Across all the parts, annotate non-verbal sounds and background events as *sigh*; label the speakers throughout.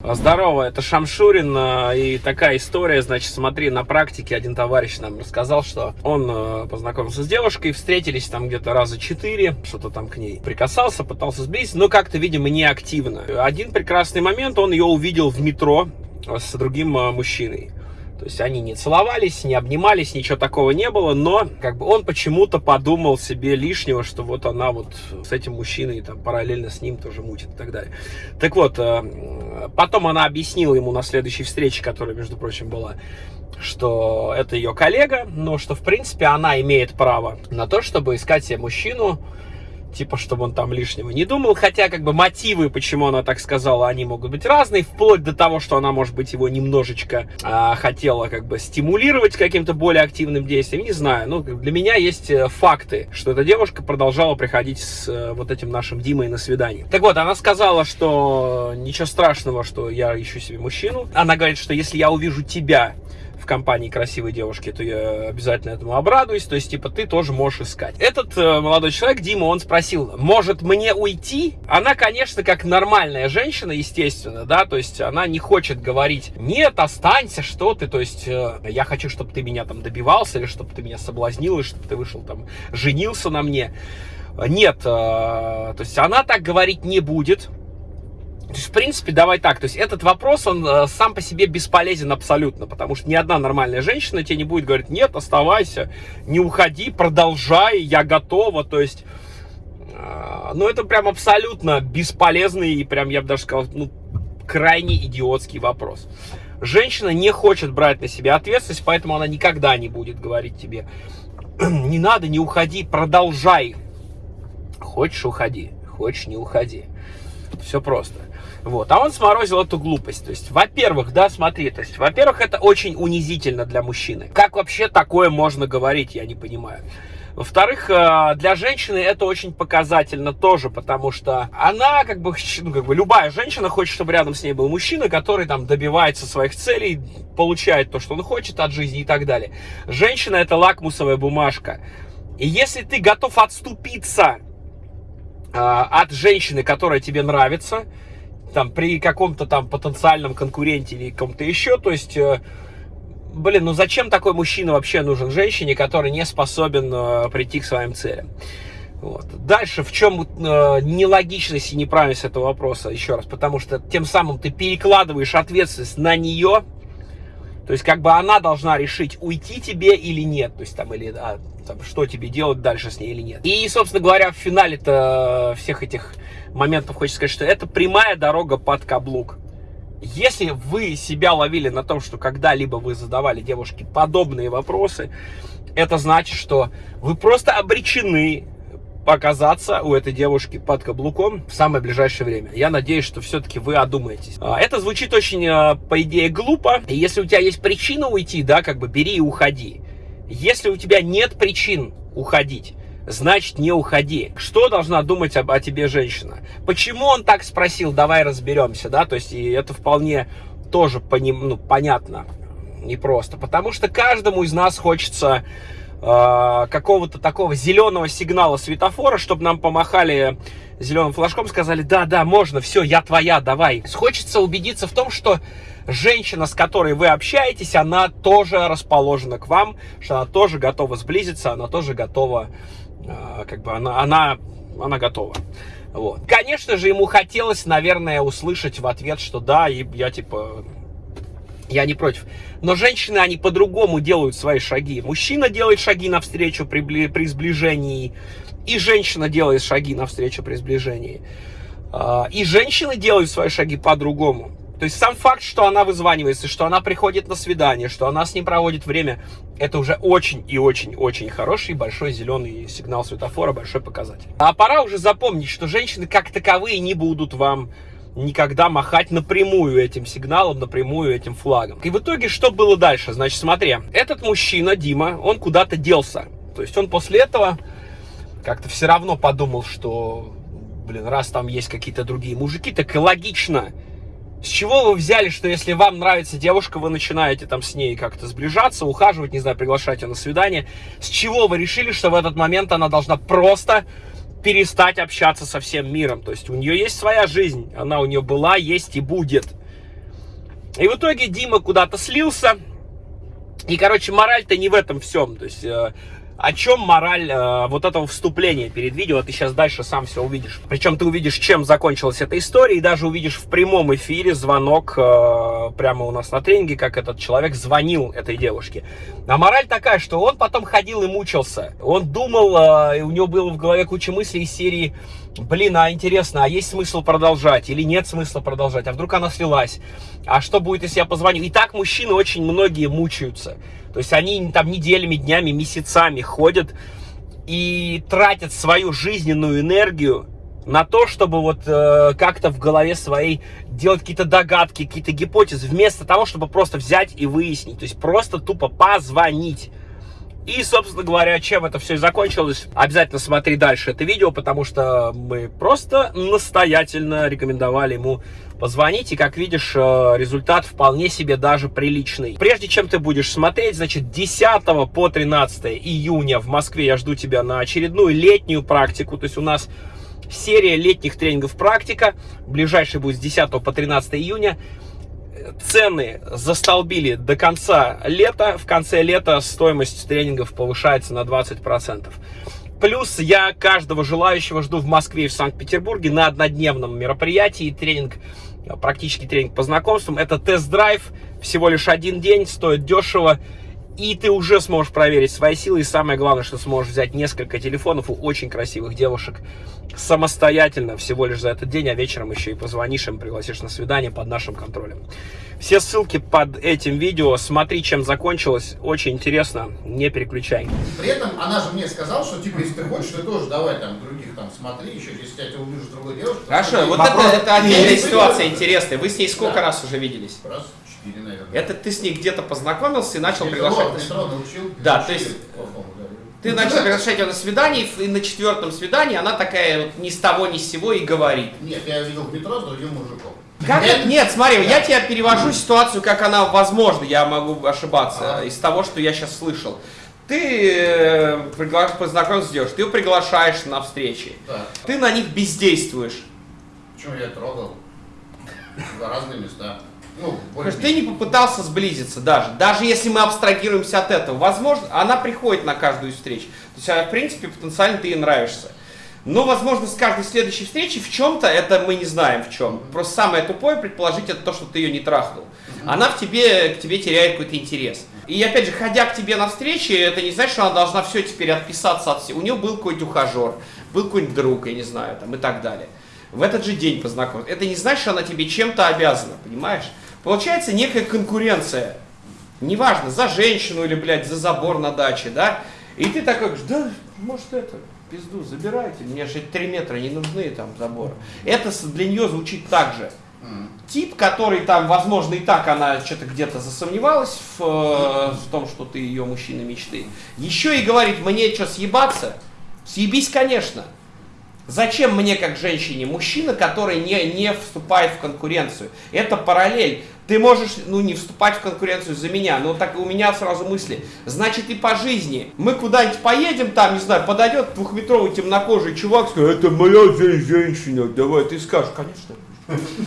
Speaker 1: Здорово, это Шамшурин, э, и такая история, значит, смотри, на практике один товарищ нам рассказал, что он э, познакомился с девушкой, встретились там где-то раза четыре, что-то там к ней прикасался, пытался сблизиться, но как-то, видимо, не активно. Один прекрасный момент, он ее увидел в метро с другим мужчиной. То есть они не целовались, не обнимались, ничего такого не было, но как бы он почему-то подумал себе лишнего, что вот она вот с этим мужчиной там параллельно с ним тоже мутит и так далее. Так вот, э, потом она объяснила ему на следующей встрече, которая, между прочим, была, что это ее коллега, но что, в принципе, она имеет право на то, чтобы искать себе мужчину, типа, чтобы он там лишнего не думал, хотя, как бы, мотивы, почему она так сказала, они могут быть разные, вплоть до того, что она, может быть, его немножечко а, хотела, как бы, стимулировать каким-то более активным действием, не знаю, ну, для меня есть э, факты, что эта девушка продолжала приходить с э, вот этим нашим Димой на свидание. Так вот, она сказала, что ничего страшного, что я ищу себе мужчину, она говорит, что если я увижу тебя компании красивой девушки, то я обязательно этому обрадуюсь. То есть, типа, ты тоже можешь искать. Этот э, молодой человек, Дима, он спросил, может мне уйти? Она, конечно, как нормальная женщина, естественно, да, то есть она не хочет говорить, нет, останься, что ты, то есть э, я хочу, чтобы ты меня там добивался, или чтобы ты меня соблазнил, или чтобы ты вышел там, женился на мне. Нет, э, то есть она так говорить не будет, то есть, в принципе, давай так, то есть этот вопрос, он э, сам по себе бесполезен абсолютно, потому что ни одна нормальная женщина тебе не будет говорить, нет, оставайся, не уходи, продолжай, я готова, то есть, э, ну, это прям абсолютно бесполезный и прям, я бы даже сказал, ну, крайне идиотский вопрос. Женщина не хочет брать на себя ответственность, поэтому она никогда не будет говорить тебе, не надо, не уходи, продолжай. Хочешь, уходи, хочешь, не уходи. Все просто. Вот. А он сморозил эту глупость. То есть, во-первых, да, смотри, то есть, во-первых, это очень унизительно для мужчины. Как вообще такое можно говорить, я не понимаю. Во-вторых, э, для женщины это очень показательно тоже, потому что она, как бы, *laughs* ну, как бы, любая женщина хочет, чтобы рядом с ней был мужчина, который там добивается своих целей, получает то, что он хочет от жизни и так далее. Женщина это лакмусовая бумажка. И если ты готов отступиться э, от женщины, которая тебе нравится, там, при каком-то там потенциальном конкуренте или ком-то еще, то есть, э, блин, ну зачем такой мужчина вообще нужен женщине, который не способен э, прийти к своим целям? Вот. Дальше, в чем э, нелогичность и неправильность этого вопроса, еще раз, потому что тем самым ты перекладываешь ответственность на нее, то есть, как бы она должна решить, уйти тебе или нет, то есть, там, или, а, там, что тебе делать дальше с ней или нет. И, собственно говоря, в финале-то всех этих моментов хочется сказать, что это прямая дорога под каблук. Если вы себя ловили на том, что когда-либо вы задавали девушке подобные вопросы, это значит, что вы просто обречены оказаться у этой девушки под каблуком в самое ближайшее время. Я надеюсь, что все-таки вы одумаетесь. А, это звучит очень, а, по идее, глупо. Если у тебя есть причина уйти, да, как бы бери и уходи. Если у тебя нет причин уходить, значит не уходи. Что должна думать об, о тебе женщина? Почему он так спросил, давай разберемся, да, то есть и это вполне тоже по ним, ну, понятно, непросто. Потому что каждому из нас хочется какого-то такого зеленого сигнала светофора, чтобы нам помахали зеленым флажком, сказали, да, да, можно, все, я твоя, давай. Хочется убедиться в том, что женщина, с которой вы общаетесь, она тоже расположена к вам, что она тоже готова сблизиться, она тоже готова, э, как бы, она, она, она готова. Вот. Конечно же, ему хотелось, наверное, услышать в ответ, что да, и я типа я не против. Но женщины, они по-другому делают свои шаги. Мужчина делает шаги навстречу при, при сближении, и женщина делает шаги навстречу при сближении. А, и женщины делают свои шаги по-другому. То есть сам факт, что она вызванивается, что она приходит на свидание, что она с ним проводит время, это уже очень и очень-очень хороший большой зеленый сигнал светофора, большой показатель. А пора уже запомнить, что женщины как таковые не будут вам никогда махать напрямую этим сигналом, напрямую этим флагом. И в итоге что было дальше? Значит, смотри, этот мужчина, Дима, он куда-то делся. То есть он после этого как-то все равно подумал, что, блин, раз там есть какие-то другие мужики, так и логично. С чего вы взяли, что если вам нравится девушка, вы начинаете там с ней как-то сближаться, ухаживать, не знаю, приглашать ее на свидание? С чего вы решили, что в этот момент она должна просто перестать общаться со всем миром. То есть у нее есть своя жизнь, она у нее была, есть и будет.
Speaker 2: И в итоге Дима куда-то слился. И, короче, мораль-то не в этом всем. То есть, э, о чем мораль э, вот этого вступления перед видео, ты сейчас дальше сам все увидишь. Причем ты увидишь, чем закончилась эта история, и даже увидишь в прямом эфире звонок э, прямо у нас на тренинге, как этот человек звонил этой девушке. А мораль такая, что он потом ходил и мучился. Он думал, э, у него было в голове куча мыслей из серии блин, а интересно, а есть смысл продолжать или нет смысла продолжать, а вдруг она слилась, а что будет, если я позвоню? И так мужчины очень многие мучаются, то есть они там неделями, днями, месяцами ходят и тратят свою жизненную энергию на то, чтобы вот э, как-то в голове своей делать какие-то догадки, какие-то гипотезы, вместо того, чтобы просто взять и выяснить, то есть просто тупо позвонить. И, собственно говоря, чем это все и закончилось, обязательно смотри дальше это видео, потому что мы просто настоятельно рекомендовали ему позвонить. И, как видишь, э, результат вполне себе даже приличный. Прежде чем ты будешь смотреть, значит, 10 по 13 июня в Москве я жду тебя на очередную летнюю практику. То есть у нас серия летних тренингов практика. Ближайший будет с 10 по 13 июня цены застолбили до конца лета. В конце лета стоимость тренингов повышается на 20%. Плюс я каждого желающего жду в Москве и в Санкт-Петербурге на однодневном мероприятии. Тренинг, практически тренинг по знакомствам. Это тест-драйв, всего лишь один день, стоит дешево и ты уже сможешь проверить свои силы. И самое главное, что сможешь взять несколько телефонов у очень красивых девушек самостоятельно всего лишь за этот день, а вечером еще и позвонишь им, пригласишь на свидание под нашим контролем. Все ссылки под этим видео. Смотри, чем закончилось. Очень интересно. Не переключай.
Speaker 3: При этом она же мне сказала, что типа, если ты хочешь, ты тоже давай там других там смотри, еще если я тебя увижу с другой девушкой.
Speaker 1: Хорошо, вот это, это отдельная ситуация интересная. Вы с ней сколько да. раз уже виделись?
Speaker 3: Раз. 4, наверное.
Speaker 1: Это ты с ней где-то познакомился и начал приглашать.
Speaker 3: Научил.
Speaker 1: Да, то есть ты начал приглашать ее на свидание, и на четвертом свидании она такая вот ни с того ни с сего и говорит.
Speaker 3: Нет, я видел в метро с другим мужиком.
Speaker 1: Как Нет, нет смотри, да. я тебе перевожу ситуацию, как она возможно, я могу ошибаться, а. из того, что я сейчас слышал. Ты э, пригла... познакомился с девушкой, ты ее приглашаешь на встречи, да. ты на них бездействуешь.
Speaker 3: Почему я трогал? За разные места.
Speaker 1: Ну, ты не попытался сблизиться даже. Даже если мы абстрагируемся от этого. Возможно, она приходит на каждую встречу. То есть, в принципе, потенциально ты ей нравишься. Но, возможно, с каждой следующей встречи в чем-то, это мы не знаем в чем. Просто самое тупое предположить это то, что ты ее не трахнул. Она в тебе, к тебе теряет какой-то интерес. И опять же, ходя к тебе на встречи, это не значит, что она должна все теперь отписаться от всего. У нее был какой-то ухажер, был какой-нибудь друг, я не знаю, там и так далее. В этот же день познакомиться. Это не значит, что она тебе чем-то обязана, понимаешь? Получается некая конкуренция. Неважно, за женщину или, блядь, за забор на даче, да? И ты такой, да, может это, пизду, забирайте, мне же 3 метра не нужны там заборы. Это для нее звучит так же. Тип, который там, возможно, и так она что-то где-то засомневалась в, э, в том, что ты ее мужчина мечты. Еще и говорит, мне что, съебаться? Съебись, конечно. Зачем мне, как женщине, мужчина, который не, не вступает в конкуренцию? Это параллель. Ты можешь, ну, не вступать в конкуренцию за меня, но так у меня сразу мысли. Значит, и по жизни. Мы куда-нибудь поедем, там, не знаю, подойдет двухметровый темнокожий чувак, скажет, это моя женщина, давай. Ты скажешь, конечно.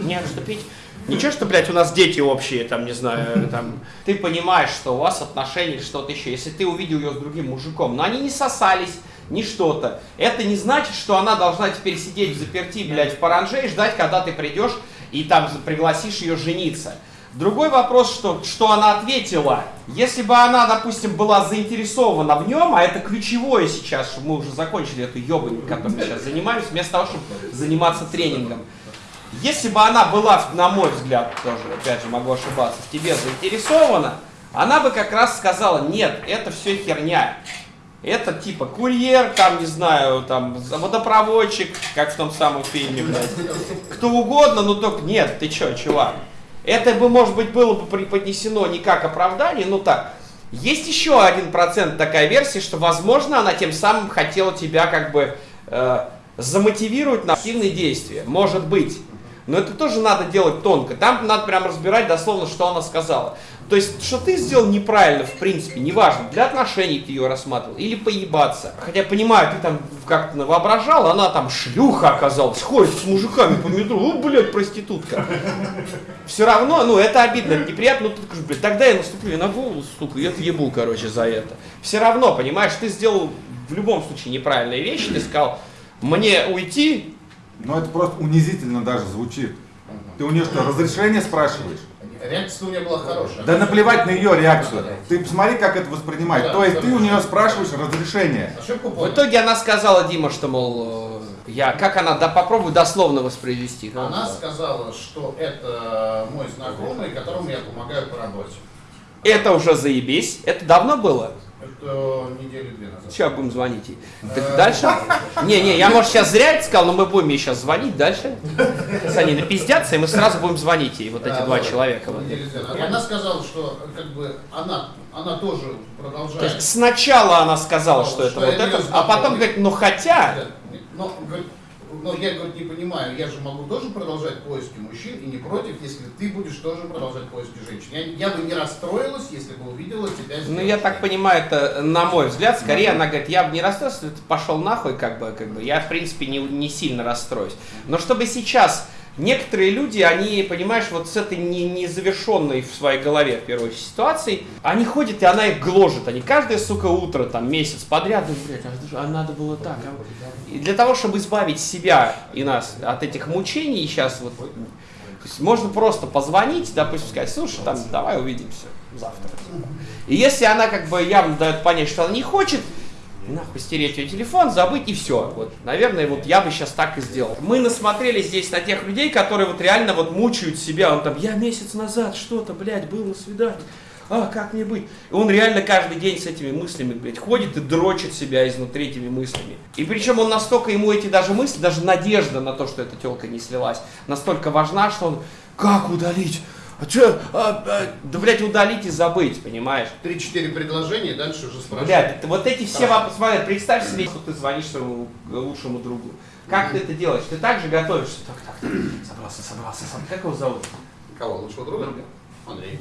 Speaker 1: Не отступить. Ничего, что, блядь, у нас дети общие, там, не знаю, там, ты понимаешь, что у вас отношения, что-то еще. Если ты увидел ее с другим мужиком, но они не сосались, ни что-то. Это не значит, что она должна теперь сидеть в заперти, блядь, в паранже и ждать, когда ты придешь и там пригласишь ее жениться. Другой вопрос, что, что она ответила. Если бы она, допустим, была заинтересована в нем, а это ключевое сейчас, мы уже закончили эту ебань, которой мы сейчас занимаемся, вместо того, чтобы заниматься тренингом. Если бы она была, на мой взгляд, тоже, опять же, могу ошибаться, в тебе заинтересована, она бы как раз сказала, нет, это все херня. Это типа курьер, там, не знаю, там, водопроводчик, как в том самом фильме, блядь. Кто угодно, но только нет, ты чё, чувак. Это бы, может быть, было бы преподнесено не как оправдание, но так. Есть еще один процент такая версия, что, возможно, она тем самым хотела тебя как бы э, замотивировать на активные действия. Может быть. Но это тоже надо делать тонко. Там надо прям разбирать дословно, что она сказала. То есть, что ты сделал неправильно, в принципе, неважно, для отношений ты ее рассматривал, или поебаться. Хотя, понимаю, ты там как-то воображал, она там шлюха оказалась, ходит с мужиками по метро, о, блядь, проститутка. Все равно, ну, это обидно, это неприятно, ну, ты скажешь, блядь, тогда я наступлю на голову, сука, я ебу, короче, за это. Все равно, понимаешь, ты сделал в любом случае неправильные вещи, ты сказал, мне уйти,
Speaker 4: Но это просто унизительно даже звучит. Ты у нее что, разрешение спрашиваешь?
Speaker 3: Реакция у меня была хорошая.
Speaker 4: Да наплевать на ее реакцию. Ты посмотри, как это воспринимать. То есть ты у нее спрашиваешь разрешение.
Speaker 3: Ошибку
Speaker 1: В итоге она сказала, Дима, что, мол, э, я, как она, да попробуй дословно воспроизвести.
Speaker 3: Она сказала, что это мой знакомый, которому я помогаю по работе.
Speaker 1: Это уже заебись. Это давно было?
Speaker 3: Это недели две назад.
Speaker 1: Сейчас будем звонить ей. Так дальше? Не, не, я, может, сейчас зря это сказал, но мы будем ей сейчас звонить дальше. Сейчас они напиздятся, и мы сразу будем звонить ей, вот эти
Speaker 3: Да,
Speaker 1: два
Speaker 3: вот.
Speaker 1: человека. вот.
Speaker 3: Она сказала, что как бы она, она тоже
Speaker 1: То
Speaker 3: продолжает.
Speaker 1: есть сначала она сказала,
Speaker 3: Ну,
Speaker 1: что это
Speaker 3: что
Speaker 1: вот
Speaker 3: это
Speaker 1: а потом говорит, ну хотя...
Speaker 3: Но, говорит, но я говорит, не понимаю, я же могу тоже продолжать поиски мужчин и не против, если ты будешь тоже продолжать поиски женщин. Я, я бы не расстроилась, если бы увидела тебя с
Speaker 1: Ну, я так понимаю, это, на мой взгляд, скорее она говорит, я бы не расстроился, ты пошел нахуй, как бы, как бы, я, в принципе, не, не сильно расстроюсь. Но чтобы сейчас некоторые люди, они, понимаешь, вот с этой не, незавершенной в своей голове, первой ситуацией, они ходят, и она их гложет. Они каждое, сука, утро, там, месяц подряд, блядь, а, а надо было так. а?» И для того, чтобы избавить себя и нас от этих мучений, сейчас вот, можно просто позвонить, допустим, сказать, слушай, там, давай увидимся завтра. И если она как бы явно дает понять, что она не хочет, нахуй стереть ее телефон, забыть и все. Вот, наверное, вот я бы сейчас так и сделал. Мы насмотрелись здесь на тех людей, которые вот реально вот мучают себя. Он там, я месяц назад что-то, блядь, был на свидании. А, как мне быть? И он реально каждый день с этими мыслями, блядь, ходит и дрочит себя изнутри этими мыслями. И причем он настолько ему эти даже мысли, даже надежда на то, что эта телка не слилась, настолько важна, что он, как удалить? А че? А, а, да, блядь, удалить и забыть, понимаешь?
Speaker 3: Три-четыре предложения, дальше уже спрашиваю.
Speaker 1: Блядь, вот эти все вопросы, смотри, представь себе, что ты звонишь своему лучшему другу. Как ты это делаешь? Ты так же готовишься? Так, так, так, собрался, собрался, собрался. Как его зовут?
Speaker 3: Кого? Лучшего друга? Андрей.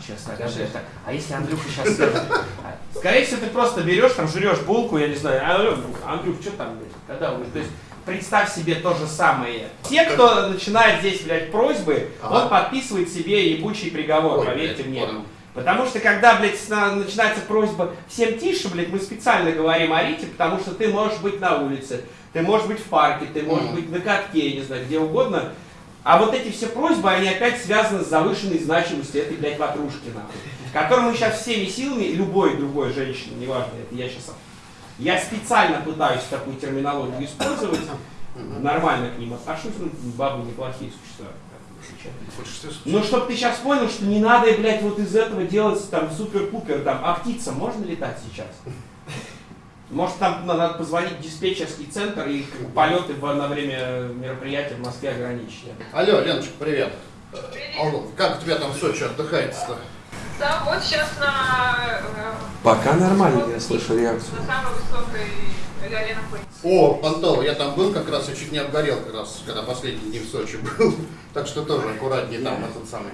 Speaker 1: Сейчас так, так. А если Андрюха сейчас скажет? А, Скорее всего, ты просто берешь, там, жрешь булку, я не знаю, «А, Андрюх, что там, блядь, когда вы? То есть, представь себе то же самое. Те, кто начинает здесь, блядь, просьбы,
Speaker 3: Ага.
Speaker 1: он подписывает себе ебучий приговор,
Speaker 3: Ой,
Speaker 1: поверьте
Speaker 3: блядь,
Speaker 1: мне.
Speaker 3: понял.
Speaker 1: Потому что когда, блядь, начинается просьба всем тише, блядь, мы специально говорим орите, потому что ты можешь быть на улице, ты можешь быть в парке, ты можешь
Speaker 3: Мгм.
Speaker 1: быть на катке, я не знаю, где угодно. А вот эти все просьбы, они опять связаны с завышенной значимостью этой, блядь, ватрушки, нахуй. Которую мы сейчас всеми силами, любой другой женщины, неважно, это я сейчас... Я специально пытаюсь такую терминологию использовать, нормально к ним отношусь, ну, бабы неплохие существа. Ну, чтобы ты сейчас понял, что не надо, блядь, вот из этого делать там супер-пупер, там, а птица можно летать сейчас? Может, там надо позвонить в диспетчерский центр и полеты на время мероприятия в Москве ограничить.
Speaker 3: Алло, Леночка, привет. Алло, как у тебя там в Сочи отдыхается-то?
Speaker 5: Да, вот сейчас на, э,
Speaker 1: Пока нормально, я слышу реакцию.
Speaker 5: на самой высокой.
Speaker 3: О, Понтово, я там был как раз и чуть не обгорел как раз, когда последний день в Сочи был. *laughs* Так что тоже аккуратнее там этот самый.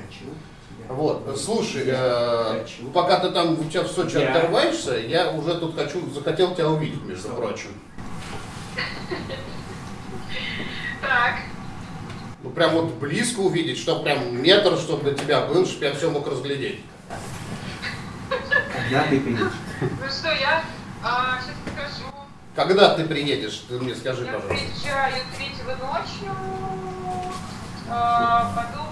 Speaker 3: Вот, слушай, э, пока ты там у тебя в Сочи
Speaker 1: Я.
Speaker 3: отрываешься, я уже тут хочу, захотел тебя увидеть, между прочим. *laughs*
Speaker 5: Так,
Speaker 3: Ну прям вот близко увидеть, чтобы прям метр, чтобы до тебя был, чтобы я все мог разглядеть.
Speaker 1: Когда ты придешь?
Speaker 5: ну что, я сейчас покажу.
Speaker 3: Когда ты приедешь, ты мне скажи,
Speaker 5: Я
Speaker 3: пожалуйста.
Speaker 5: приезжаю третьего ночью, а, потом...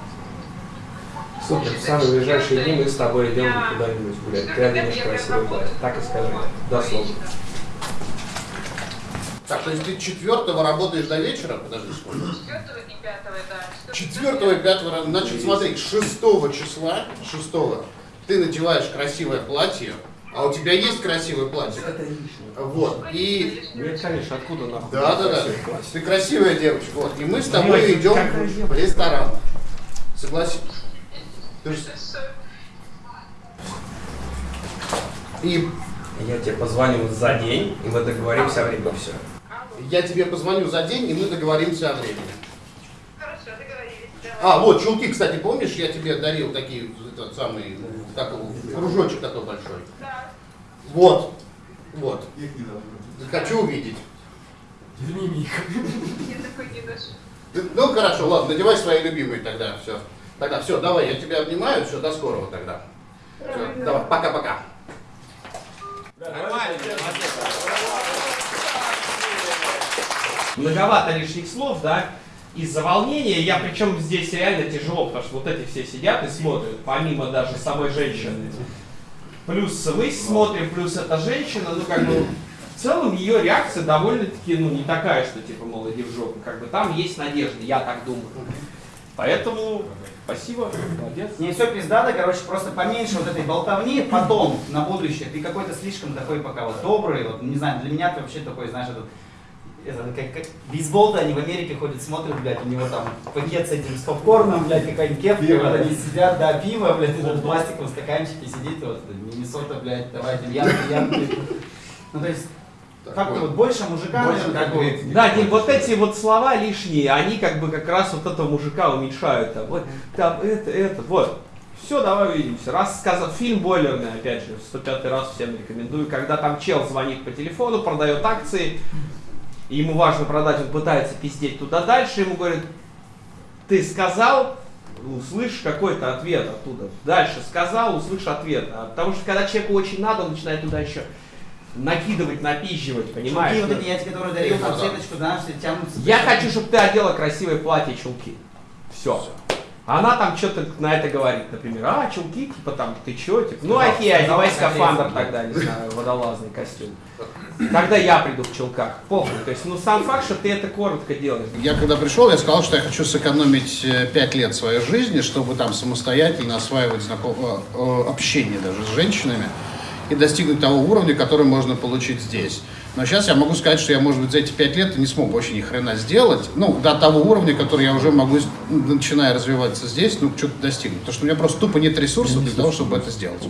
Speaker 6: Супер, в самые ближайшие дни мы с тобой идем куда-нибудь гулять. Ты оденешь красивое платье. Так и скажи. Дословно.
Speaker 3: Так, то есть ты четвертого работаешь до вечера? Подожди, сколько?
Speaker 5: Четвертого и пятого, да.
Speaker 3: Четвертого и пятого, значит, смотри, шестого числа, шестого, ты надеваешь красивое платье, а у тебя есть красивое платье. Вот, и...
Speaker 1: Нет, конечно, откуда нахуй?
Speaker 3: Да, да, да. Ты красивая девочка. Вот. И мы с тобой идем в ресторан. Согласись. Ты же- И
Speaker 6: Я тебе позвоню за день, и мы договоримся о времени. Все.
Speaker 3: я тебе позвоню за день, и мы договоримся о времени.
Speaker 5: Хорошо, договорились.
Speaker 3: А, вот, чулки, кстати, помнишь, я тебе дарил такие, этот его, кружочек такой большой?
Speaker 5: Да.
Speaker 3: Вот, вот. Хочу увидеть.
Speaker 5: Я такой не
Speaker 3: Ну, хорошо, ладно, надевай свои любимые тогда, все. Тогда все, давай, я тебя обнимаю, все, до скорого тогда. Всё, давай, пока-пока.
Speaker 1: Многовато лишних слов, да? Из-за волнения, я причем здесь реально тяжело, потому что вот эти все сидят и смотрят, помимо даже самой женщины. Плюс мы смотрим, плюс эта женщина, ну как бы в целом ее реакция довольно-таки, ну не такая, что типа, мол, иди в жопу. Как бы там есть надежда, я так думаю. Поэтому спасибо, молодец.
Speaker 7: Не все пиздато, короче, просто поменьше вот этой болтовни, потом, на будущее, ты какой-то слишком такой пока вот добрый, вот, не знаю, для меня ты вообще такой, знаешь, этот, это, как, как бейсбол-то они в Америке ходят, смотрят, блядь, у него там пакет с этим, с попкорном, блядь, какая-нибудь кепка,
Speaker 4: Пиво.
Speaker 7: вот они сидят, да, пиво, блядь, этот в пластиковом стаканчике сидит, вот, Миннесота, блядь, давайте, янки, янки. Ну, то есть, как-то вот больше мужика,
Speaker 4: Больше
Speaker 7: как бы.
Speaker 1: Да, Дим, вот эти вот слова лишние, они как бы как раз вот этого мужика уменьшают. Там, вот, там это, это, вот. Все, давай увидимся. Раз сказал, фильм бойлерный, опять же, в 105 раз всем рекомендую. Когда там чел звонит по телефону, продает акции, и ему важно продать, он пытается пиздеть туда дальше, ему говорят, ты сказал, услышишь какой-то ответ оттуда. Дальше сказал, услышишь ответ. А потому что когда человеку очень надо, он начинает туда еще накидывать, напизживать, понимаешь?
Speaker 7: Чулки вот эти, я тебе которые дарил, там
Speaker 3: Ну да.
Speaker 7: сеточку, знаешь, все тянутся.
Speaker 1: Я хочу, чтобы ты одела красивое платье чулки. Все. Она там что-то на это говорит, например, а, чулки, типа там, ты чё, типа, ну
Speaker 7: сказал,
Speaker 1: одевай скафандр тогда, не знаю, водолазный костюм. Когда я приду в чулках, похуй. То есть, ну сам факт, что ты это коротко делаешь.
Speaker 3: Я когда пришел, я сказал, что я хочу сэкономить 5 лет своей жизни, чтобы там самостоятельно осваивать знаком... э, э, общение даже с женщинами и достигнуть того уровня, который можно получить здесь. Но сейчас я могу сказать, что я, может быть, за эти 5 лет не смог вообще ни хрена сделать. Ну, до того уровня, который я уже могу, начиная развиваться здесь, ну, что-то достигнуть. Потому что у меня просто тупо нет ресурсов для того, чтобы это сделать.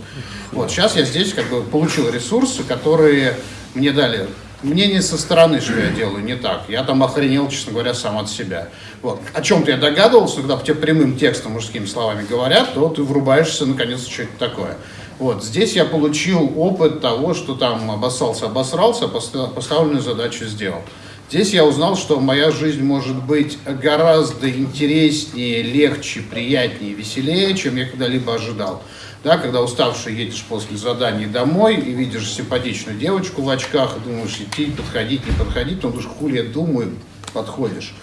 Speaker 3: Вот, сейчас я здесь как бы получил ресурсы, которые мне дали мнение со стороны, что я делаю не так. Я там охренел, честно говоря, сам от себя. Вот. О чем-то я догадывался, когда тебе прямым текстом, мужскими словами говорят, то ты врубаешься, наконец, что это такое. Вот. Здесь я получил опыт того, что там обоссался, обосрался, поста- поставленную задачу сделал. Здесь я узнал, что моя жизнь может быть гораздо интереснее, легче, приятнее, веселее, чем я когда-либо ожидал. Да, когда уставший едешь после заданий домой и видишь симпатичную девочку в очках, и думаешь, идти, подходить, не подходить, но думаешь, хули я думаю, подходишь.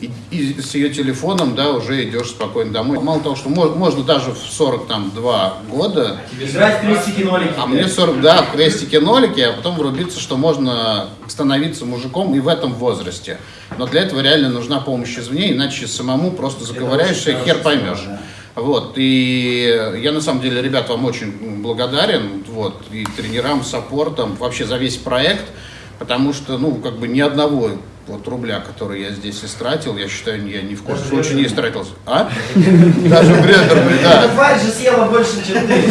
Speaker 3: И, и с ее телефоном, да, уже идешь спокойно домой. Мало того, что мо- можно даже в 42 года
Speaker 7: Играть крестики-нолики.
Speaker 3: а мне 40, да, в крестике нолики, а потом врубиться, что можно становиться мужиком и в этом возрасте. Но для этого реально нужна помощь извне, иначе самому просто заковыряешься и хер поймешь. Вот, и я на самом деле, ребят, вам очень благодарен, вот, и тренерам, саппортам, вообще за весь проект, потому что, ну, как бы ни одного вот рубля, который я здесь истратил, я считаю, я ни в коем случае не истратил. А? *laughs* Даже бредерный, да.
Speaker 7: Эта тварь же съела больше, чем ты.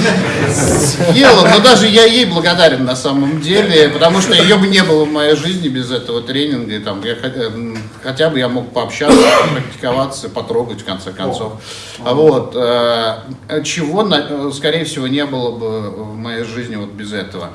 Speaker 3: Съела, но даже я ей благодарен на самом деле, потому что ее бы не было в моей жизни без этого тренинга. И там я, хот- м, хотя бы я мог пообщаться, практиковаться, потрогать в конце концов. А Вот. э, Чего, э, скорее всего, не было бы в моей жизни вот без этого.